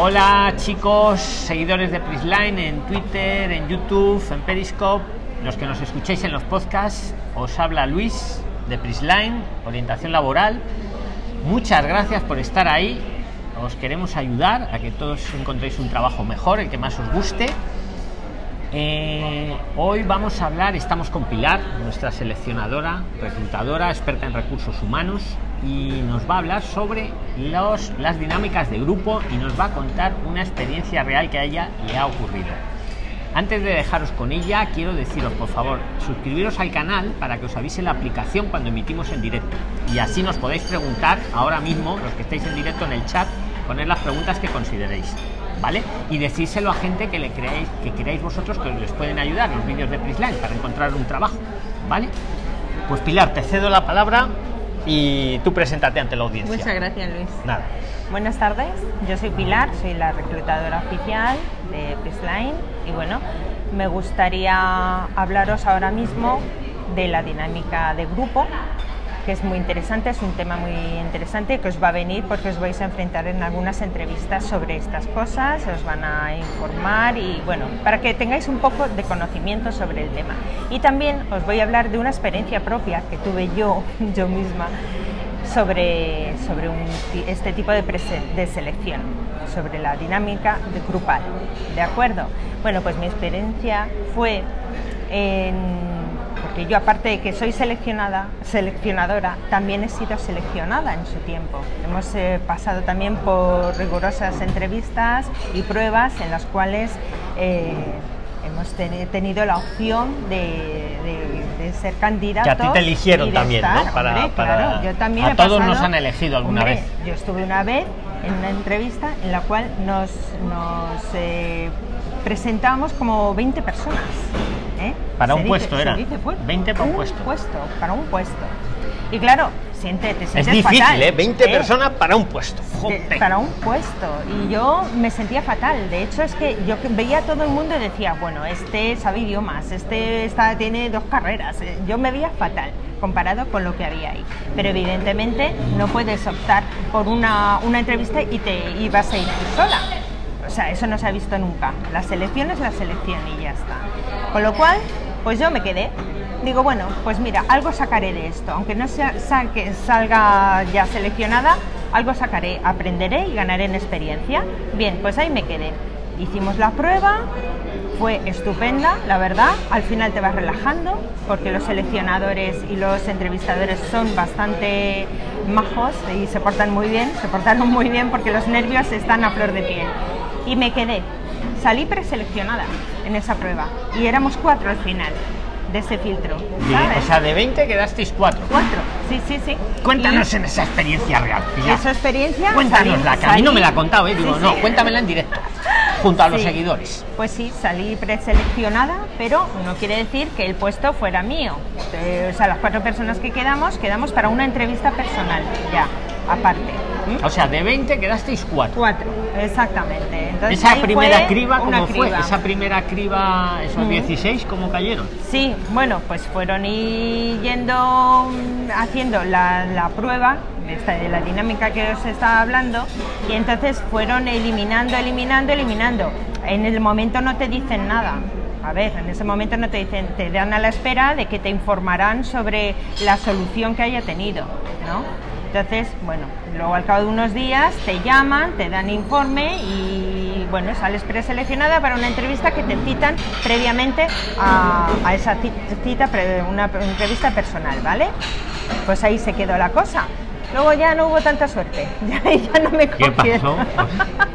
Hola chicos, seguidores de Prisline en Twitter, en YouTube, en Periscope, los que nos escucháis en los podcasts, os habla Luis de Prisline, orientación laboral. Muchas gracias por estar ahí. Os queremos ayudar a que todos encontréis un trabajo mejor, el que más os guste. Eh, hoy vamos a hablar, estamos con Pilar, nuestra seleccionadora, reclutadora, experta en recursos humanos, y nos va a hablar sobre los, las dinámicas de grupo y nos va a contar una experiencia real que a ella le ha ocurrido. Antes de dejaros con ella, quiero deciros, por favor, suscribiros al canal para que os avise la aplicación cuando emitimos en directo. Y así nos podéis preguntar ahora mismo, los que estáis en directo en el chat, poner las preguntas que consideréis. ¿Vale? Y decírselo a gente que le creáis, que creáis vosotros que les pueden ayudar los vídeos de Prisline para encontrar un trabajo. ¿Vale? Pues Pilar, te cedo la palabra y tú preséntate ante la audiencia. Muchas gracias, Luis. Nada. Buenas tardes, yo soy Pilar, soy la reclutadora oficial de Prisline y bueno, me gustaría hablaros ahora mismo de la dinámica de grupo que es muy interesante, es un tema muy interesante que os va a venir porque os vais a enfrentar en algunas entrevistas sobre estas cosas, os van a informar y bueno, para que tengáis un poco de conocimiento sobre el tema. Y también os voy a hablar de una experiencia propia que tuve yo, yo misma, sobre, sobre este tipo de, de selección, sobre la dinámica de grupal. ¿De acuerdo? Bueno, pues mi experiencia fue en porque yo aparte de que soy seleccionada, seleccionadora, también he sido seleccionada en su tiempo. Hemos eh, pasado también por rigurosas entrevistas y pruebas en las cuales eh, hemos tenido la opción de, ser candidatos. Que a ti te eligieron también, ¿no? Para, claro, yo también a todos nos han elegido alguna vez. Yo estuve una vez en una entrevista en la cual nos, nos eh, presentamos como 20 personas. ¿Eh? Para un puesto era. 20 para un, puesto. puesto. Para un puesto. Y claro, siente, te sientes Es difícil, fatal, ¿eh? 20 personas para un puesto. para un puesto. Y yo me sentía fatal. De hecho, es que yo veía a todo el mundo y decía, bueno, este sabe idiomas, este está, tiene dos carreras. Eh, yo me veía fatal comparado con lo que había ahí. Pero evidentemente no puedes optar por una, una entrevista y te ibas a ir sola. O sea, eso no se ha visto nunca. La selección es la selección y ya está. Con lo cual, pues yo me quedé. Digo, bueno, pues mira, algo sacaré de esto. Aunque no sea, salga ya seleccionada, algo sacaré, aprenderé y ganaré en experiencia. Bien, pues ahí me quedé. Hicimos la prueba, fue estupenda, la verdad. Al final te vas relajando porque los seleccionadores y los entrevistadores son bastante majos y se portan muy bien, se portaron muy bien porque los nervios están a flor de piel. Y me quedé salí preseleccionada en esa prueba y éramos cuatro al final de ese filtro. o sea, de 20 quedasteis cuatro. Cuatro, sí, sí, sí. Cuéntanos en esa experiencia real. Esa experiencia. Cuéntanosla, que a mí no me la ha contado, ¿eh? Digo, no, cuéntamela en directo, junto a los seguidores. Pues sí, salí preseleccionada, pero no quiere decir que el puesto fuera mío. Eh, o sea, las cuatro personas que quedamos, quedamos para una entrevista personal, ya, aparte. O sea, de 20 quedasteis 4. 4, exactamente. esa primera criba, ¿cómo fue? Esa primera criba, esos 16, ¿cómo cayeron? Sí, bueno, pues fueron yendo mm, haciendo la, la prueba de la dinámica que os estaba hablando y entonces fueron eliminando, eliminando, eliminando. En el momento no te dicen nada. A ver, en ese momento no te dicen, te dan a la espera de que te informarán sobre la solución que haya tenido, ¿no? Entonces, bueno, luego al cabo de unos días te llaman, te dan informe y bueno, sales preseleccionada para una entrevista que te citan previamente a, esa cita, una entrevista personal, ¿vale? Pues ahí se quedó la cosa. Luego ya no hubo tanta suerte, ya, ya no me cogieron. ¿Qué pasó?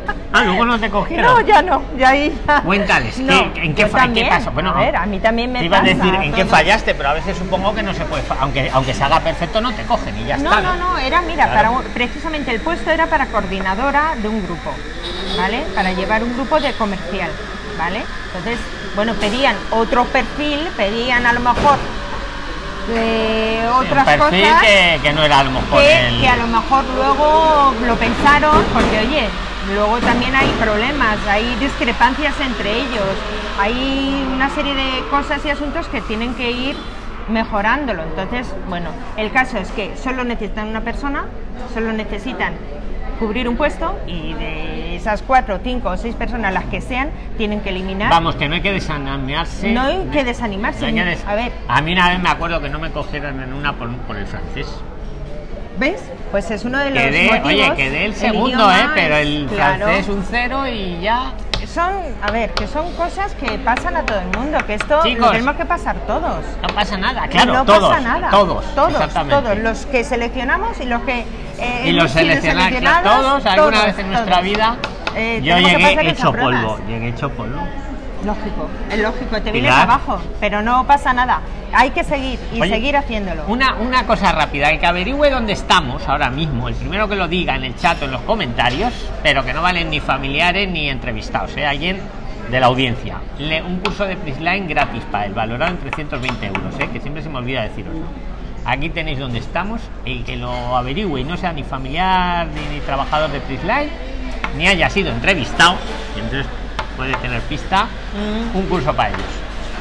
Ah, luego no te cogieron. No, ya no, ya ahí ya. Cuéntales, ¿en, qué, pasó? Bueno, a ver, a mí también me te iba a decir en qué fallaste, pero a veces supongo que no se puede, aunque aunque se haga perfecto no te cogen y ya no, está. No, no, no, era, mira, para precisamente el puesto era para coordinadora de un grupo, ¿vale? Para llevar un grupo de comercial, ¿vale? Entonces, bueno, pedían otro perfil, pedían a lo mejor de otras un perfil cosas que, que, no era a lo mejor que, que a lo mejor luego lo pensaron porque oye Luego también hay problemas, hay discrepancias entre ellos, hay una serie de cosas y asuntos que tienen que ir mejorándolo. Entonces, bueno, el caso es que solo necesitan una persona, solo necesitan cubrir un puesto y de esas cuatro, cinco o seis personas, las que sean, tienen que eliminar. Vamos, que no hay que desanimarse. No hay que desanimarse. No hay que des- A ver, A mí una vez me acuerdo que no me cogieron en una por, por el francés. ¿Ves? Pues es uno de los Quedé, motivos. oye, quedé el segundo, ¿eh? Pero el claro. francés un cero y ya. Son, a ver, que son cosas que pasan a todo el mundo, que esto Chicos. lo tenemos que pasar todos. No pasa nada, claro, no todos. pasa nada. Todos, todos, todos. Los que seleccionamos y los que. eh, Y los seleccionados, seleccionados, todos, alguna todos, vez en nuestra vida. Eh, yo llegué hecho polvo, llegué hecho polvo. Lógico, es lógico, te vienes Pilar. abajo, pero no pasa nada. Hay que seguir y Oye, seguir haciéndolo. Una, una cosa rápida, el que averigüe dónde estamos ahora mismo, el primero que lo diga en el chat o en los comentarios, pero que no valen ni familiares ni entrevistados, ¿eh? alguien de la audiencia. Le- un curso de Prisline gratis para el valorado en 320 euros, ¿eh? que siempre se me olvida deciros. Aquí tenéis donde estamos, el que lo averigüe y no sea ni familiar ni, ni trabajador de Prisline, ni haya sido entrevistado, entonces puede tener pista, Mm. un curso para ellos.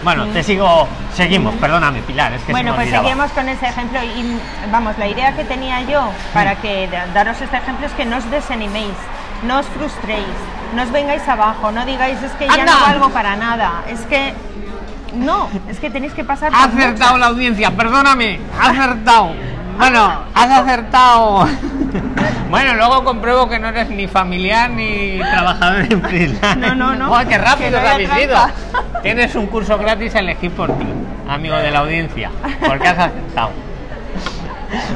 Bueno, te sigo, seguimos, perdóname Pilar, es que se Bueno, me pues olvidaba. seguimos con ese ejemplo y vamos, la idea que tenía yo para que da- daros este ejemplo es que no os desaniméis, no os frustréis, no os vengáis abajo, no digáis es que ya no valgo para nada, es que no, es que tenéis que pasar Ha acertado la audiencia, perdóname, ha acertado. Bueno, has acertado. Bueno, luego compruebo que no eres ni familiar ni trabajador en Prisland. No, no, no. ¡Guau, qué Que rápido no habéis ido! trampa. Tienes un curso gratis a elegir por ti, amigo de la audiencia, porque has acertado.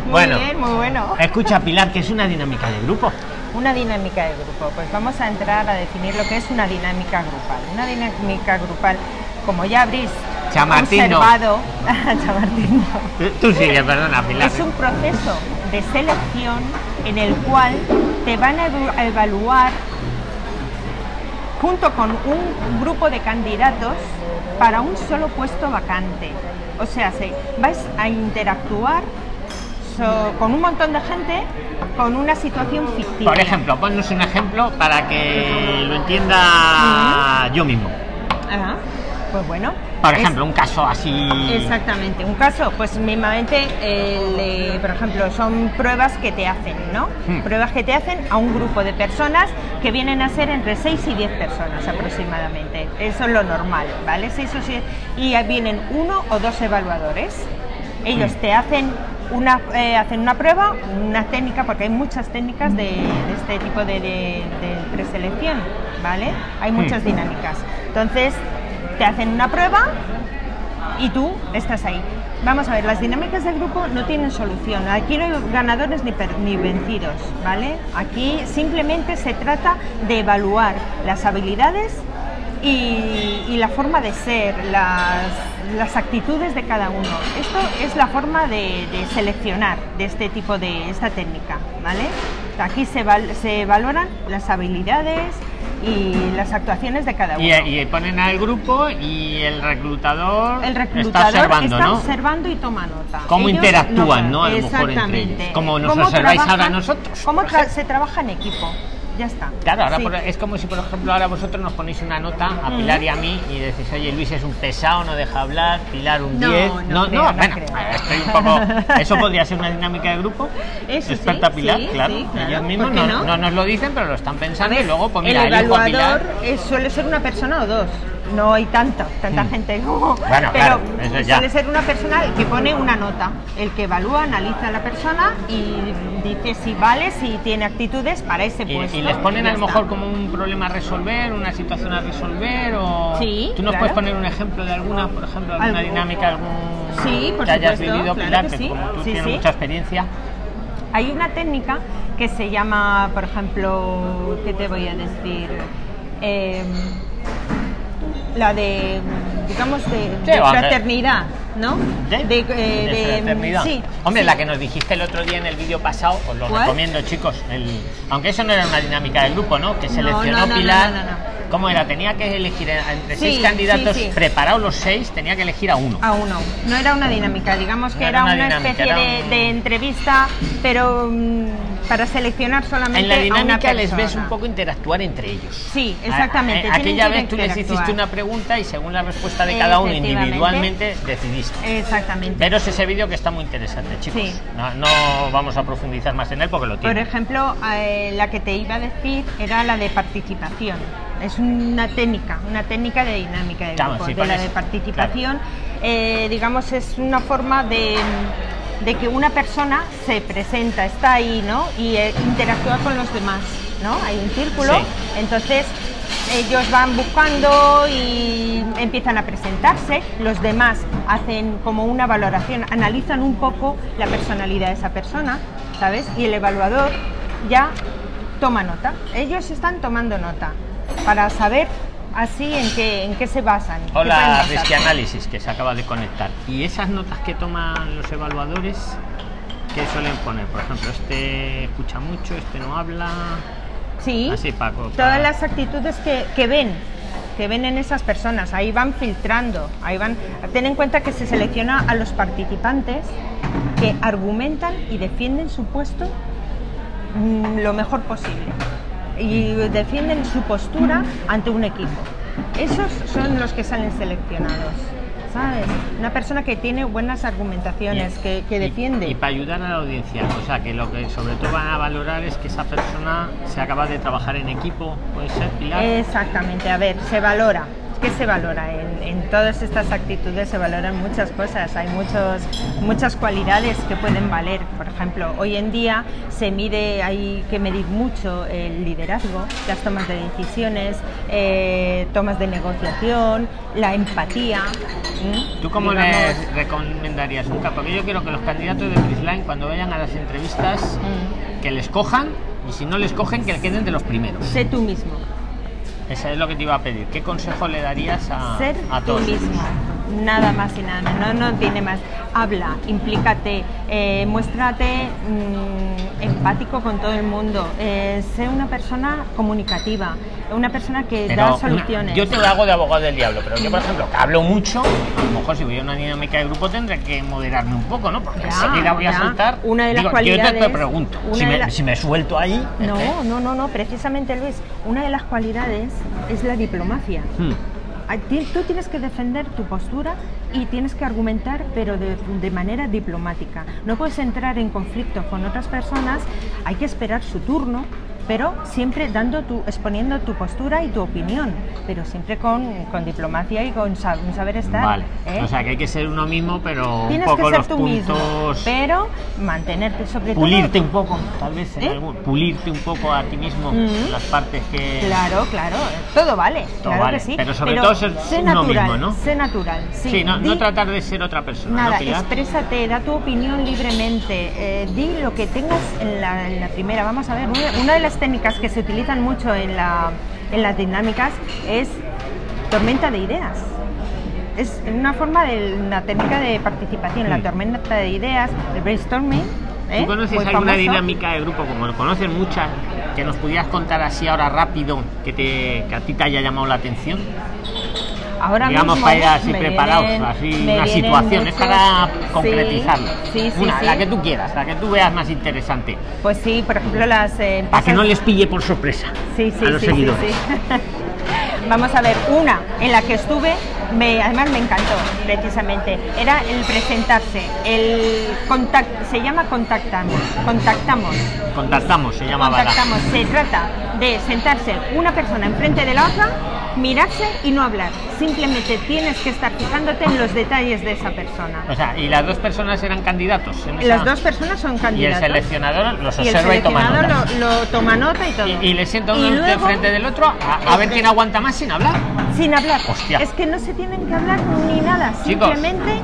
Muy Bueno, bien, muy bueno. escucha Pilar, que es una dinámica de grupo. Una dinámica de grupo. Pues vamos a entrar a definir lo que es una dinámica grupal. Una dinámica grupal, como ya habréis Chamartín no. observado, Chamartín no. Tú- Tú sigue, perdona, Pilar. es un proceso de selección en el cual te van a evaluar junto con un grupo de candidatos para un solo puesto vacante. O sea, se, vais a interactuar so- con un montón de gente con una situación ficticia. Por ejemplo, ponnos un ejemplo para que lo entienda yo mismo. Pues bueno. Por es- ejemplo, un caso así. Exactamente, un caso, pues eh, por ejemplo, son pruebas que te hacen, ¿no? Hmm. Pruebas que te hacen a un grupo de personas que vienen a ser entre 6 y 10 personas aproximadamente. Eso es lo normal, ¿vale? 6 o 7. Y vienen uno o dos evaluadores. Ellos Hmm. te hacen una, eh, hacen una prueba, una técnica, porque hay muchas técnicas de, de este tipo de, de- de preselección, ¿vale? Hay muchas Hmm. dinámicas. Entonces, te hacen una prueba y tú estás ahí. Vamos a ver, las dinámicas del grupo no tienen solución. Aquí no hay ganadores ni, per- ni vencidos, ¿vale? Aquí simplemente se trata de evaluar las habilidades y, la forma de ser, las, las actitudes de cada uno. Esto es la forma de, de seleccionar de este tipo de esta técnica, ¿vale? Aquí se, val- se valoran las habilidades y las actuaciones de cada uno. Y, y ponen al grupo y el reclutador, El está reclutador observando, está ¿no? observando y toma nota. Cómo Ellos interactúan, ¿no? A lo mejor entre ellos. Como nos ¿Cómo observáis ahora nosotros, ¿Cómo tra- se trabaja en equipo? Ya está. Claro, ahora Sí. por- es como si, por ejemplo, ahora vosotros nos ponéis una nota a Pilar y a mí y decís, oye, Luis es un pesado, no deja hablar, Pilar un No, 10. no creo, no bueno, creo. estoy un poco. Eso podría ser una dinámica de grupo. Eso sí, Experta Pilar, sí, claro. sí, claro. Ellos mismos ¿Por qué no, no? no nos lo dicen, pero lo están pensando ver, y luego, pues mira, el evaluador Pilar. es- suele ser una persona o dos. No hay tanta, tanta Mm. gente como. Bueno, pero claro, suele ser una persona que pone una nota. El que evalúa, analiza a la persona y dice si vale, si tiene actitudes para ese puesto. y les ponen a lo mejor como un problema a resolver, una situación a resolver o... Sí, ¿Tú nos claro. puedes poner un ejemplo de alguna, por ejemplo, alguna dinámica, algún Sí, por que hayas supuesto, vivido, claro Pilar, que sí. como tú Sí, tienes sí. mucha experiencia? Hay una técnica que se llama, por ejemplo, ¿qué te voy a decir? Eh, la de, digamos, de, Sí, fraternidad, ¿no? ¿De? eh, ¿De fraternidad? Sí. Hombre, sí. la que nos dijiste el otro día en el vídeo pasado, os lo recomiendo, chicos. El, aunque eso no era una dinámica del grupo, ¿no? Que seleccionó no, no, Pilar. no, no, no. ¿Cómo era? Tenía que elegir entre seis candidatos preparados los seis, tenía que elegir a uno. A uno. No era una dinámica, digamos que era, era una especie era de, un- de entrevista, pero mm, para seleccionar solamente en la a una dinámica les ves un poco interactuar entre ellos. Sí, exactamente, A- a- aquella que vez tú les hiciste una pregunta y según la respuesta de cada uno individualmente decidiste. Exactamente. Veros ese vídeo que está muy interesante, chicos. Sí. No, no vamos a profundizar más en él porque lo Por tiene. ejemplo, eh, la que te iba a decir era la de participación. Es una técnica, una técnica de dinámica de Claro, grupo. sí, de la de participación, eh, digamos, es una forma de, de que una persona se presenta, está ahí, ¿no? Y eh, interactúa con los demás, ¿no? Hay un círculo, Sí. entonces ellos van buscando y empiezan a presentarse, los demás hacen como una valoración, analizan un poco la personalidad de esa persona, ¿sabes? Y el evaluador ya toma nota. Ellos están tomando nota para saber así en qué, en qué se basan. Hola, basarse. Risky Análisis, que se acaba de conectar. ¿Y esas notas que toman los evaluadores, qué suelen poner? Por ejemplo, este escucha mucho, este no habla. Sí, Así, Paco, todas para- las actitudes que, que ven, que ven en esas personas, ahí van filtrando, ahí van. Ten en cuenta que se selecciona a los participantes que argumentan y defienden su puesto mm, lo mejor posible y defienden su postura ante un equipo. Esos son los que salen seleccionados, ¿sabes? Una persona que tiene buenas argumentaciones, que, que Y- defiende. Y, para ayudar a la audiencia, o sea, que lo que sobre todo van a valorar es que esa persona sea capaz de trabajar en equipo, puede ser, Pilar. Exactamente, a ver, se valora. ¿Qué se valora? En, en todas estas actitudes se valoran muchas cosas, hay muchos, muchas cualidades que pueden valer. Por ejemplo, hoy en día se mide, hay que medir mucho el liderazgo, las tomas de decisiones, eh, tomas de negociación, la empatía. ¿Tú cómo Digamos, les recomendarías un capo? Porque yo quiero que los candidatos de Prisline, cuando vayan a las entrevistas, mm, que les cojan y si no les cogen, que queden de los primeros. Sé tú mismo. Eso es lo que te iba a pedir. ¿Qué consejo le darías a, ser a tú todos? mismo. Nada más y nada menos, no, no tiene más. Habla, implícate, eh, muéstrate mm, empático con todo el mundo, eh, sé una persona comunicativa, una persona que Pero da una- soluciones. yo te lo hago de abogado del diablo, pero yo, por ejemplo, que hablo mucho, a lo mejor si voy a una dinámica de grupo tendré que moderarme un poco, ¿no? Porque enseguida voy a ya. soltar. Una de las Digo, Yo te- te, cualidades- pregunto, si me, la- si me suelto ahí. No, ¿eh? no, no, no, precisamente Luis, una de las cualidades es la diplomacia. Hmm. Tú tienes que defender tu postura y tienes que argumentar, pero de, de manera diplomática. No puedes entrar en conflicto con otras personas, hay que esperar su turno, pero siempre dando tu, exponiendo tu postura y tu opinión, pero siempre con, con diplomacia y con un saber estar. Vale. ¿eh? O sea que hay que ser uno mismo, pero Tienes un que poco ser los tú mismo, pero mantenerte sobre Pulirte todo. un poco, tal vez en ¿Eh? algún- pulirte un poco a ti mismo Mm. las partes que. Claro, claro, todo vale, Todo claro vale, que sí. pero sobre todo ser sé uno natural, mismo, ¿no? sé natural, sí. Sí, no, tratar de ser otra persona. Nada, ¿no, exprésate, da tu opinión libremente, eh, di lo que tengas en la, en la primera. Vamos a ver, una, una de las técnicas que se utilizan mucho en, la, en las dinámicas es tormenta de ideas. Es una forma de una técnica de participación, la Mm. tormenta de ideas, el brainstorming. ¿eh? ¿Tú conoces alguna famoso. dinámica de grupo, como lo conocen muchas, que nos pudieras contar así ahora rápido, que, te, que a ti te haya llamado la atención? Ahora Digamos, mismo para ir así me preparados, así una situación, es muchos- para sí, concretizarlo. Sí, sí, una, sí. la que tú quieras, la que tú veas más interesante, Pues sí, por ejemplo, las eh, para que no les pille por sorpresa sí, sí, a los seguidores. Vamos a ver, una en la que estuve, me, además me encantó precisamente, era el presentarse, el contact, se llama contactamos, contactamos, Contactamos, se llama contactamos, se trata de sentarse una persona enfrente de la otra, mirarse y no hablar, simplemente tienes que estar fijándote en los detalles de esa persona. O sea, y las dos personas eran candidatos. en esa- Las dos personas son Y el candidatos. seleccionador los y el observa y, toma seleccionador notas. lo, lo toma nota y todo. Y, y le sienta uno de luego, frente del otro a, a ver quién aguanta más sin hablar. Sin hablar. Hostia. Es que no se tienen que hablar ni nada, Chicos. simplemente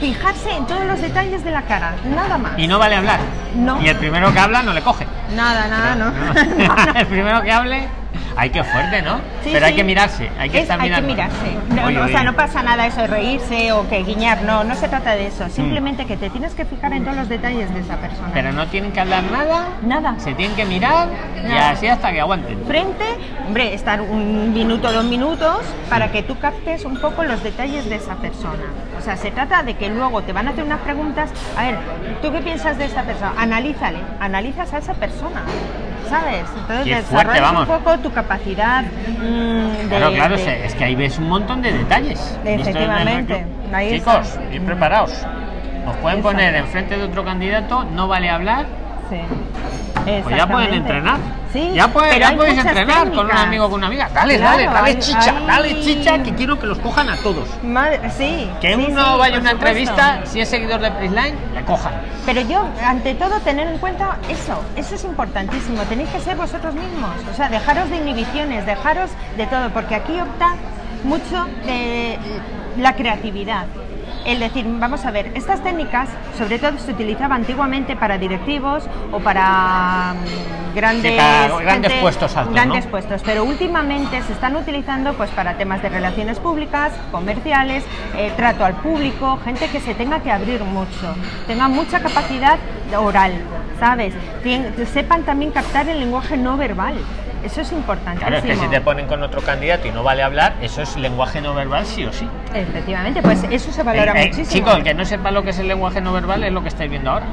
fijarse en todos los detalles de la cara, nada más. Y no vale hablar. No. Y el primero que habla no le coge. Nada, nada, no. el primero que hable. Ay, qué fuerte, ¿no? Sí, Pero hay que mirarse, hay que Es- estar hay que mirando. mirarse. No, Oye, no, o sea, no pasa nada eso de reírse o que guiñar, no, no se trata de eso. Simplemente que te tienes que fijar en todos los detalles de esa persona. Mm. Pero no tienen que hablar nada, Nada. se tienen que mirar y así hasta que aguanten. Frente, hombre, estar un minuto, dos minutos para que tú captes un poco los detalles de esa persona. O sea, se trata de que luego te van a hacer unas preguntas. A ver, ¿tú qué piensas de esta persona? Analízale, analizas a esa persona. ¿Sabes? Entonces Qué desarrollas fuerte, vamos. un poco tu capacidad mm, de, Claro, de- es que ahí ves un montón de detalles. Efectivamente, ahí Chicos, está. ir preparados. Os pueden poner enfrente de otro candidato, no vale hablar, Sí. Pues ya pueden entrenar. Sí, ya puede- ya muchas entrenar con un amigo o con una amiga. Dale, Claro, dale, dale hay- chicha, hay- dale chicha, que quiero que los cojan a todos. Madre- sí. Que sí, uno sí, vaya a una supuesto. entrevista, si es seguidor de Prisline, le cojan. Pero yo, ante todo, tener en cuenta eso, eso es importantísimo. Tenéis que ser vosotros mismos, o sea, dejaros de inhibiciones, dejaros de todo, porque aquí opta mucho de la creatividad. El decir, vamos a ver, estas técnicas sobre todo se utilizaban antiguamente para directivos o para mm, grandes, Sí, para grandes puestos altos, grandes ¿no? puestos, pero últimamente se están utilizando pues para temas de relaciones públicas, comerciales, eh, trato al público, gente que se tenga que abrir mucho, tenga mucha capacidad oral, ¿sabes? Tien- sepan también captar el lenguaje no verbal. Eso es importantísimo. Claro, es que si te ponen con otro candidato y no vale hablar, eso es lenguaje no verbal sí o sí. Efectivamente, pues eso se valora Eh, eh, muchísimo. chicos, el que no sepa lo que es el lenguaje no verbal es lo que estáis viendo ahora.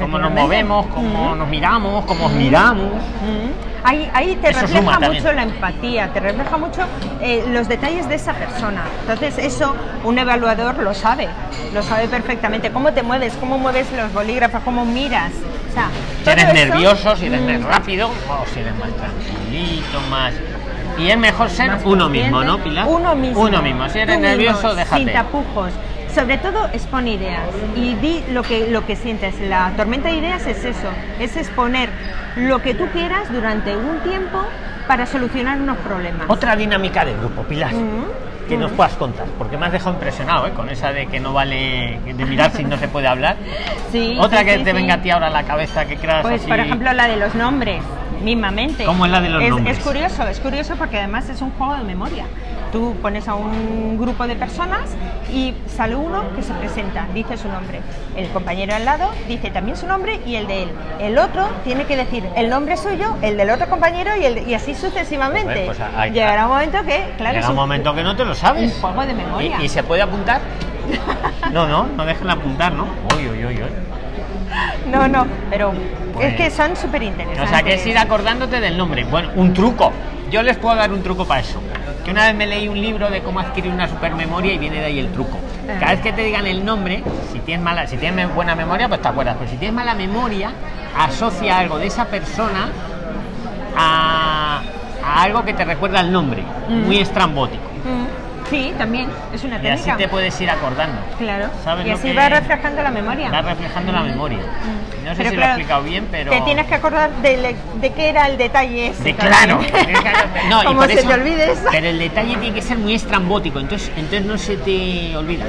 Cómo nos movemos, cómo Mm. nos miramos, cómo os miramos. Mm. Ahí, ahí te Eso refleja mucho también. la empatía, te refleja mucho eh, los detalles de esa persona. Entonces eso un evaluador lo sabe, lo sabe perfectamente. Cómo te mueves, cómo mueves los bolígrafos, cómo miras. O sea, Si eres eso, nervioso, si eres mm, más rápido, o si eres más tranquilito, más. Y es mejor ser uno mismo, ¿no, Pilar? Uno mismo. Uno mismo. Si eres nervioso, déjate. Sin tapujos. Sobre todo expon ideas y di lo que, lo que sientes. La tormenta de ideas es eso, es exponer lo que tú quieras durante un tiempo para solucionar unos problemas. Otra dinámica de grupo, Pilar. Que nos puedas contar, porque me has dejado impresionado ¿eh? con esa de que no vale de mirar si no se puede hablar. Sí, Otra sí, que sí, te venga a ti ahora a la cabeza que creas Pues así. por ejemplo la de los nombres, mismamente. ¿Cómo es la de los es, nombres? Es curioso, es curioso porque además es un juego de memoria. Tú pones a un grupo de personas y sale uno que se presenta, dice su nombre. El compañero al lado dice también su nombre y el de él. El otro tiene que decir el nombre suyo, el del otro compañero y, el, y así sucesivamente. Pues hay- Llegará un momento que, claro, un un- momento que no te lo sabes. un juego de memoria. ¿Y, y se puede apuntar? No, no, no dejen apuntar, ¿no? Uy, uy, uy, uy. No, no, pero Pues- es que son súper interesantes. O sea, que es ir acordándote del nombre. Bueno, un truco. Yo les puedo dar un truco para eso. Que una vez me leí un libro de cómo adquirir una supermemoria y viene de ahí el truco. Cada vez que te digan el nombre, si tienes mala, si tienes buena memoria, pues te acuerdas. Pero si tienes mala memoria, asocia algo de esa persona a, a algo que te recuerda el nombre. Mm. Muy estrambótico. Mm, Sí, también, es una Y así técnica. te puedes ir acordando. Claro. ¿Sabes y así va reflejando la memoria. Va reflejando la memoria. Mm. No sé Pero si lo he explicado bien, pero. Te tienes que acordar de, de qué era el detalle ese. De claro. No, Como se eso- te olvides. Pero el detalle tiene que ser muy estrambótico, entonces, entonces no se te olvida.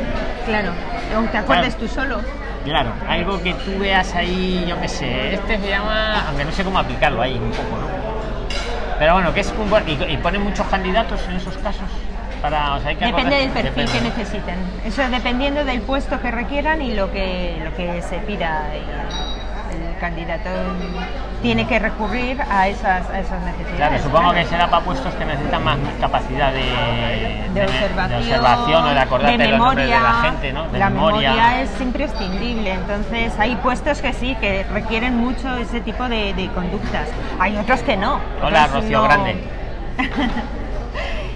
Claro. O te acuerdes Claro. tú solo. Claro, algo que tú veas ahí, yo qué sé, este se llama, aunque no sé cómo aplicarlo ahí un poco, ¿no? Pero bueno, que es un buen, y, y ponen muchos candidatos en esos casos para, o sea, hay que Depende del perfil depende. que necesiten. Eso dependiendo del puesto que requieran y lo que, lo que se pida. El candidato tiene que recurrir a esas, a esas necesidades. Claro, supongo claro. que será para puestos que necesitan más capacidad de, de observación, de observación o de acordarte de memoria. de la gente, ¿no? La memoria. memoria. es imprescindible, entonces hay puestos que sí, que requieren mucho ese tipo de, conductas. Hay otros que no. Hola, Rocío no. Grande.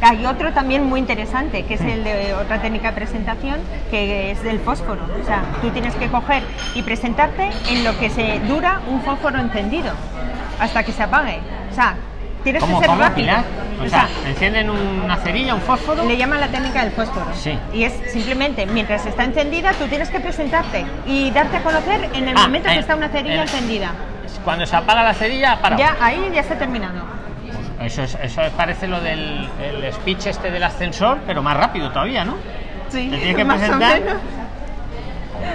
Hay otro también muy interesante, que es el de otra técnica de presentación, que es del fósforo. O sea, tú tienes que coger y presentarte en lo que se dura un fósforo encendido, hasta que se apague. O sea, tienes ¿Cómo, que ser rápido. O O sea, sea, encienden una cerilla, un fósforo. le llaman la técnica del fósforo. Sí. Y es simplemente, mientras está encendida, tú tienes que presentarte y darte a conocer en el Ah, momento en- que está una cerilla en- encendida. Cuando se apaga la cerilla, para. Ya, ahí ya ha terminado. Eso, es, eso parece lo del el speech este del ascensor, pero más rápido todavía, ¿no? Sí, Te tienes que más o presentar. menos.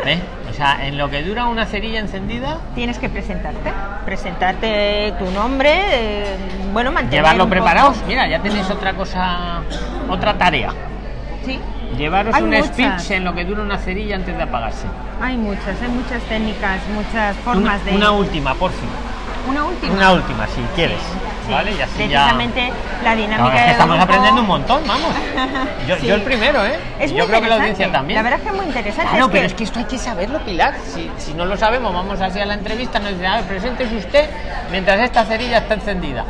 ¿Eh? O sea, en lo que dura una cerilla encendida, Tienes que presentarte, presentarte tu nombre, eh, bueno, mantener llevarlo poco- preparados. Mira, ya tenéis otra cosa, otra tarea. Sí, Llevaros Hay un muchas. speech en lo que dura una cerilla antes de apagarse. hay muchas, hay muchas técnicas, muchas Una, formas de... una última, por fin. Una última. Una última, si quieres. Sí, ¿Vale? Y así ya. precisamente la No, dinámica es que de estamos grupo- aprendiendo un montón, vamos. Yo, Sí. yo el primero, ¿eh? Es Y muy yo creo que la audiencia también. La verdad es que es muy interesante. Claro, es pero que- es que esto hay que saberlo, Pilar. Si, si no lo sabemos, vamos así a la entrevista, nos dicen, a ver, preséntese usted mientras esta cerilla está encendida.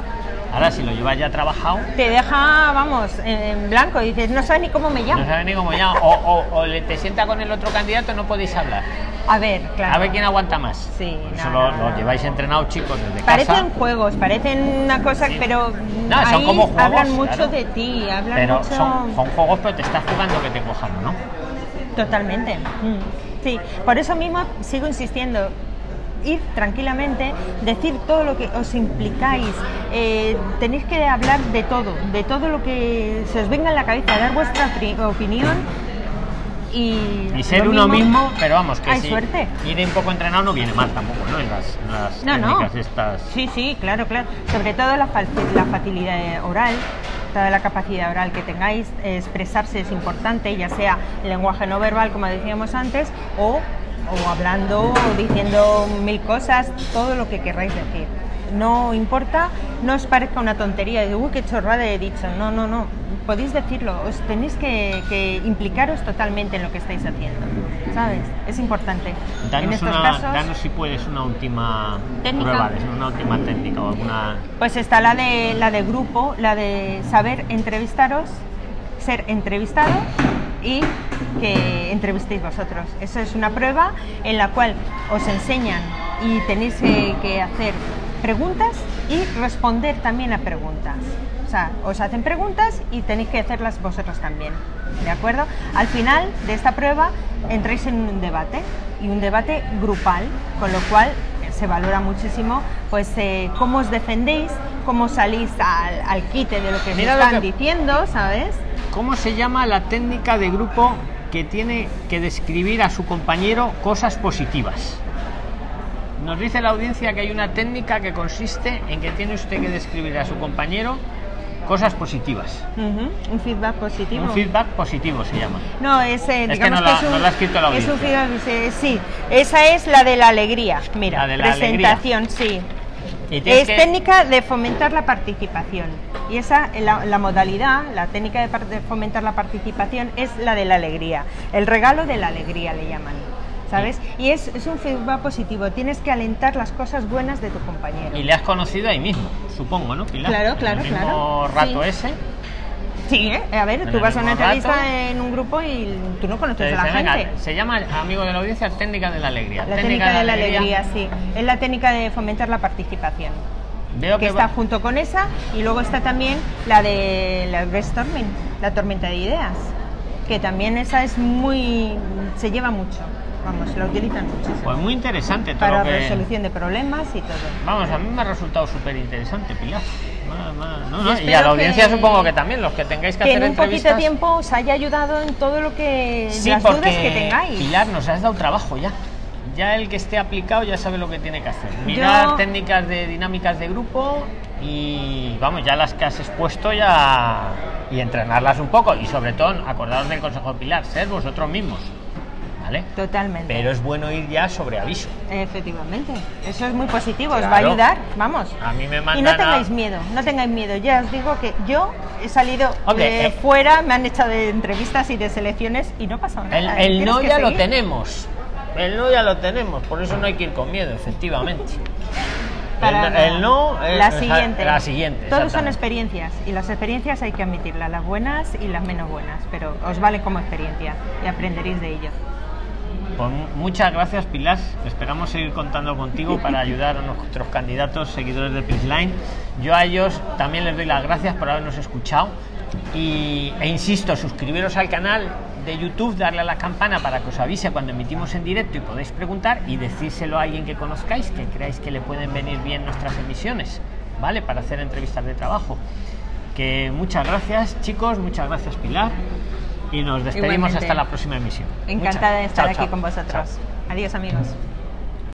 Ahora, si lo llevas ya trabajado, te deja, vamos, en blanco. Dices, no sabes ni cómo me llamo. no sabes ni cómo ya. O, o, o le te sienta con el otro candidato, no podéis hablar. A ver, claro. A ver quién aguanta más. Sí, Por eso no, lo, no, lo lleváis entrenados, chicos, desde Parecen casa. juegos, parecen una cosa, Sí. pero No, son ahí como juegos, hablan mucho claro. de ti, hablan Pero mucho... son, son juegos, pero te estás jugando que te cojan, ¿no? Totalmente. Mm. Sí, por eso mismo sigo insistiendo. Ir tranquilamente, decir todo lo que os implicáis, eh, tenéis que hablar de todo, de todo lo que se os venga en la cabeza, dar vuestra opinión y. Y ser uno mismo, pero vamos, que Hay si suerte. ir un poco entrenado no viene mal tampoco, ¿no? En las, en las No, no. técnicas estas. Sí, sí, claro, claro. Sobre todo la, la facilidad oral, toda la capacidad oral que tengáis, eh, expresarse es importante, ya sea el lenguaje no verbal, como decíamos antes, o, o hablando, o diciendo mil cosas, todo lo que querráis decir. No importa, no os parezca una tontería, de uy, qué chorrada he dicho. No, no, no. Podéis decirlo, os tenéis que, que implicaros totalmente en lo que estáis haciendo. ¿Sabes? Es importante. en Danos, estos una, casos. danos si puedes una última Técnica. prueba, una última técnica o alguna. Pues está la de la de grupo, la de saber entrevistaros, ser entrevistado y que entrevistéis vosotros. Eso es una prueba en la cual os enseñan y tenéis que, que hacer preguntas y responder también a preguntas. O sea, os hacen preguntas y tenéis que hacerlas vosotros también. ¿De acuerdo? Al final de esta prueba entráis en un debate y un debate grupal, con lo cual se valora muchísimo pues eh, cómo os defendéis, cómo salís al, al quite de lo que Mira están que- diciendo, ¿sabes? ¿Cómo se llama la técnica de grupo que tiene que describir a su compañero cosas positivas? Nos dice la audiencia que hay una técnica que consiste en que tiene usted que describir a su compañero cosas positivas. Un feedback positivo. Un feedback positivo se llama. No, es, eh, Es que no la- es un, no la ha escrito la es un audiencia. feedback, eh, sí, esa es la de la alegría. Mira, La de la presentación, sí. Es que- técnica de fomentar la participación. Y esa, la, la modalidad, la técnica de fomentar la participación es la de la alegría. El regalo de la alegría le llaman. ¿Sabes? Y es, es un feedback positivo. Tienes que alentar las cosas buenas de tu compañero. Y le has conocido ahí mismo, supongo, ¿no, Pilar? Claro, En claro, el mismo claro. rato Sí. ese. Sí, ¿eh? A ver, En tú vas a una entrevista rato. en un grupo y tú no conoces a la venga, gente. se llama, amigo de la audiencia, técnica de la alegría. La técnica de la alegría, sí. Es la técnica de fomentar la participación. Veo que que está junto con esa y luego está también la de la brainstorming, la tormenta de ideas, que también esa es muy se lleva mucho, vamos, la utilizan muchísimo Pues muy interesante todo para lo que... resolución de problemas y todo. Vamos, a mí me ha resultado súper interesante, Pilar. No, Y no, Y, a la audiencia que- supongo que también, los que tengáis que, Que hacer en un poquito entrevistas. de tiempo os haya ayudado en todo lo que Sí, las porque dudas que tengáis. Pilar, nos has dado trabajo ya. Ya el que esté aplicado ya sabe lo que tiene que hacer. Mirar Yo- técnicas de dinámicas de grupo y vamos, ya las que has expuesto ya y entrenarlas un poco y sobre todo acordaros del consejo de Pilar, ser vosotros mismos. ¿Vale? Totalmente. Pero es bueno ir ya sobre aviso. Efectivamente, eso es muy positivo, os va a ayudar, vamos. A mí me Y mandan no a- tengáis miedo, no tengáis miedo. Ya os digo que yo he salido Hombre, de eh. fuera, me han echado de entrevistas y de selecciones y no pasa nada. El, no ya lo tenemos. El no ya lo tenemos, por eso no hay que ir con miedo, efectivamente. Para el, no es la siguiente. La siguiente. Todos son experiencias y las experiencias hay que admitirlas, las buenas y las menos buenas, pero os vale como experiencia y aprenderéis de ello. Pues mu- muchas gracias, Pilar. Esperamos seguir contando contigo para ayudar a nuestros candidatos, seguidores de Prisline. Yo a ellos también les doy las gracias por habernos escuchado. Y, e insisto, suscribiros al canal de YouTube, darle a la campana para que os avise cuando emitimos en directo y podéis preguntar y decírselo a alguien que conozcáis, que creáis que le pueden venir bien nuestras emisiones, ¿vale? Para hacer entrevistas de trabajo. Que muchas gracias, chicos, muchas gracias, Pilar. Y nos despedimos Igualmente. hasta la próxima emisión. Encantada de estar chao, aquí chao. con vosotros. Chao. Adiós amigos.